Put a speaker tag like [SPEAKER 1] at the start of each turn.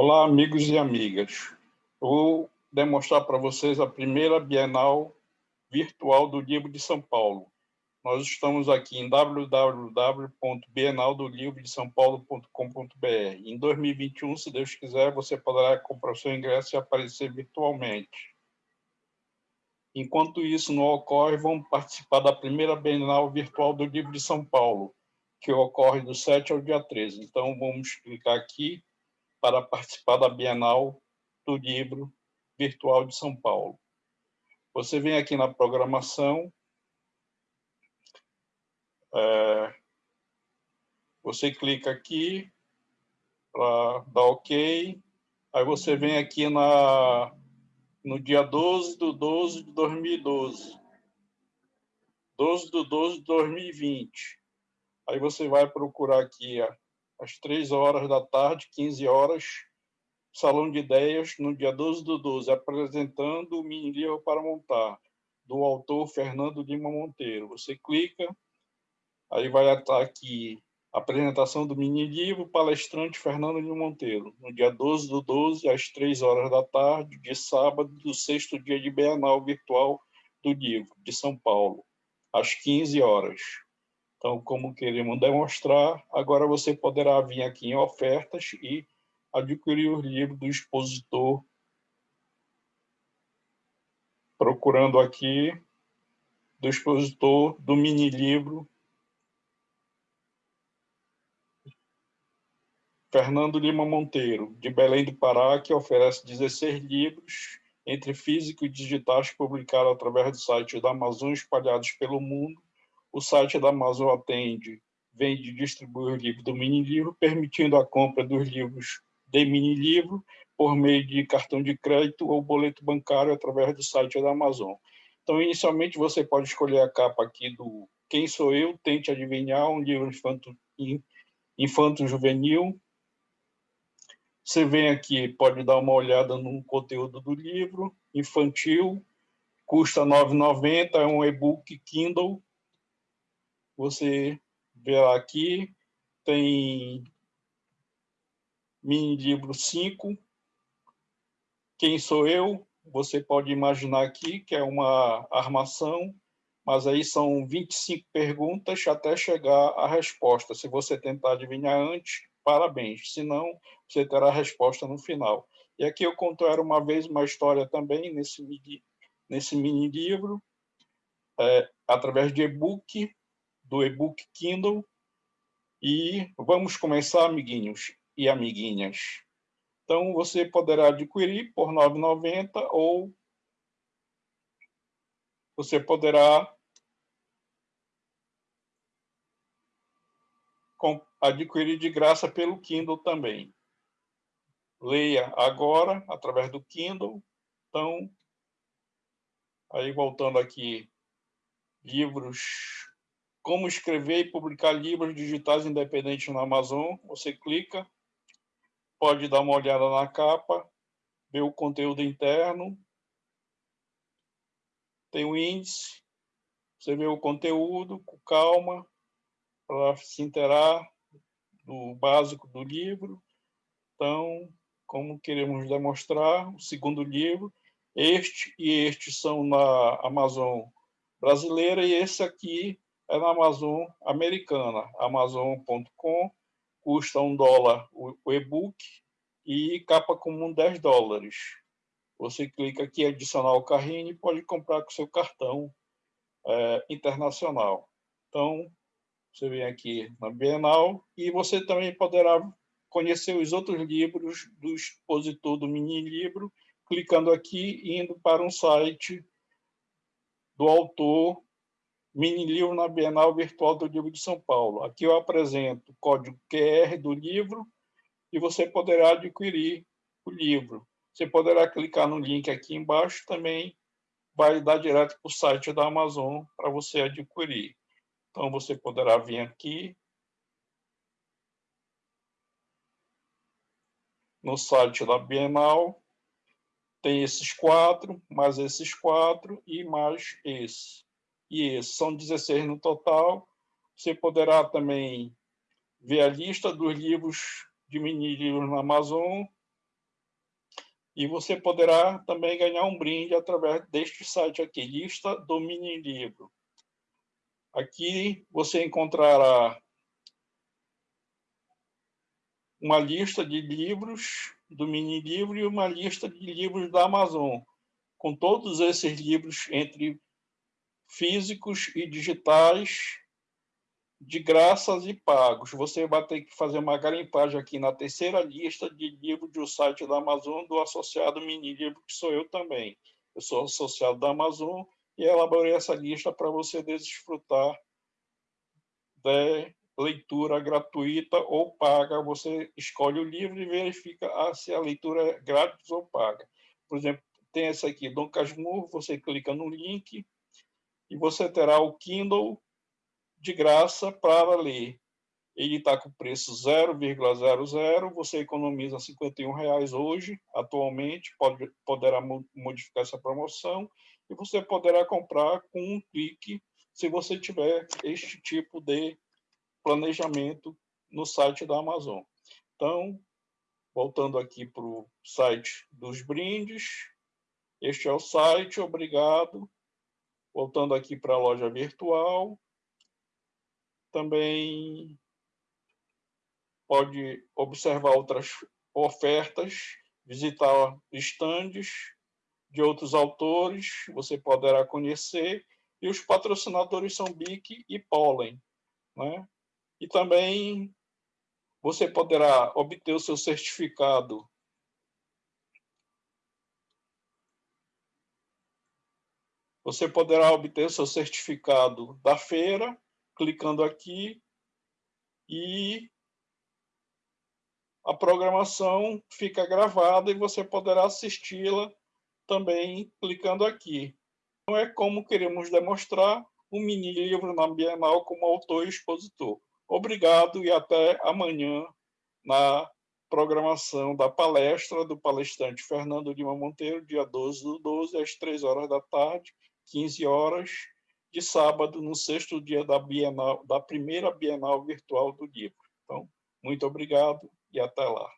[SPEAKER 1] Olá, amigos e amigas. vou demonstrar para vocês a primeira Bienal Virtual do Livro de São Paulo. Nós estamos aqui em www.bienaldolivrodesãopaulo.com.br. Em 2021, se Deus quiser, você poderá comprar seu ingresso e aparecer virtualmente. Enquanto isso não ocorre, vamos participar da primeira Bienal Virtual do Livro de São Paulo, que ocorre do 7 ao dia 13. Então, vamos clicar aqui para participar da Bienal do Livro Virtual de São Paulo. Você vem aqui na programação, é, você clica aqui para dar OK, aí você vem aqui na, no dia 12 do 12 de 2012, 12 do 12 de 2020. Aí você vai procurar aqui às 3 horas da tarde, 15 horas, Salão de Ideias, no dia 12 do 12, apresentando o mini livro para montar, do autor Fernando Lima Monteiro. Você clica, aí vai estar aqui apresentação do mini livro, palestrante Fernando Lima Monteiro, no dia 12 do 12, às 3 horas da tarde, de sábado, do sexto dia de Bienal Virtual do Livro, de São Paulo, às 15 horas. Então, como queremos demonstrar, agora você poderá vir aqui em ofertas e adquirir o livro do expositor, procurando aqui do expositor do mini livro. Fernando Lima Monteiro, de Belém do Pará, que oferece 16 livros, entre físico e digitais, publicados através do site da Amazon, espalhados pelo mundo, o site da Amazon atende, vende e distribui o livro do mini livro, permitindo a compra dos livros de mini livro por meio de cartão de crédito ou boleto bancário através do site da Amazon. Então, inicialmente, você pode escolher a capa aqui do Quem Sou Eu? Tente Adivinhar, um livro infanto, infanto-juvenil. Você vem aqui, pode dar uma olhada no conteúdo do livro, infantil, custa R$ 9,90, é um e-book Kindle, você vê aqui, tem mini livro 5, Quem Sou Eu? Você pode imaginar aqui que é uma armação, mas aí são 25 perguntas até chegar à resposta. Se você tentar adivinhar antes, parabéns. Se não, você terá a resposta no final. E aqui eu conto era uma vez uma história também nesse, nesse mini livro, é, através de e-book, do e-book Kindle. E vamos começar, amiguinhos e amiguinhas. Então, você poderá adquirir por R$ 9,90 ou você poderá adquirir de graça pelo Kindle também. Leia agora, através do Kindle. Então, aí voltando aqui, livros como escrever e publicar livros digitais independentes na Amazon. Você clica, pode dar uma olhada na capa, ver o conteúdo interno, tem o índice, você vê o conteúdo com calma, para se interar do básico do livro. Então, como queremos demonstrar, o segundo livro, este e este são na Amazon brasileira, e esse aqui é na Amazon americana, amazon.com, custa um dólar o e-book e capa comum 10 dólares. Você clica aqui adicionar o carrinho e pode comprar com seu cartão é, internacional. Então, você vem aqui na Bienal e você também poderá conhecer os outros livros do expositor do mini livro, clicando aqui e indo para um site do autor mini livro na Bienal Virtual do Livro de São Paulo. Aqui eu apresento o código QR do livro e você poderá adquirir o livro. Você poderá clicar no link aqui embaixo também, vai dar direto para o site da Amazon para você adquirir. Então, você poderá vir aqui no site da Bienal, tem esses quatro, mais esses quatro e mais esse e são 16 no total. Você poderá também ver a lista dos livros de mini livros na Amazon E você poderá também ganhar um brinde através deste site aqui, lista do mini livro. Aqui você encontrará uma lista de livros do mini livro e uma lista de livros da Amazon, com todos esses livros entre físicos e digitais, de graças e pagos. Você vai ter que fazer uma garimpagem aqui na terceira lista de livros do site da Amazon do associado Mini Livro, que sou eu também. Eu sou associado da Amazon e elaborei essa lista para você desfrutar de leitura gratuita ou paga. Você escolhe o livro e verifica ah, se a leitura é grátis ou paga. Por exemplo, tem essa aqui, Dom Casmurro, você clica no link e você terá o Kindle de graça para ler. Ele está com preço 0,00, você economiza 51 reais hoje, atualmente, pode, poderá modificar essa promoção, e você poderá comprar com um clique, se você tiver este tipo de planejamento no site da Amazon. Então, voltando aqui para o site dos brindes, este é o site, obrigado. Voltando aqui para a loja virtual, também pode observar outras ofertas, visitar estandes de outros autores, você poderá conhecer, e os patrocinadores são BIC e Pollen. Né? E também você poderá obter o seu certificado Você poderá obter seu certificado da feira clicando aqui e a programação fica gravada e você poderá assisti-la também clicando aqui. Então é como queremos demonstrar um mini livro na Bienal como autor e expositor. Obrigado e até amanhã na programação da palestra do palestrante Fernando Lima Monteiro, dia 12 do 12, às 3 horas da tarde, 15 horas, de sábado, no sexto dia da Bienal, da primeira Bienal Virtual do Livro. Então, muito obrigado e até lá.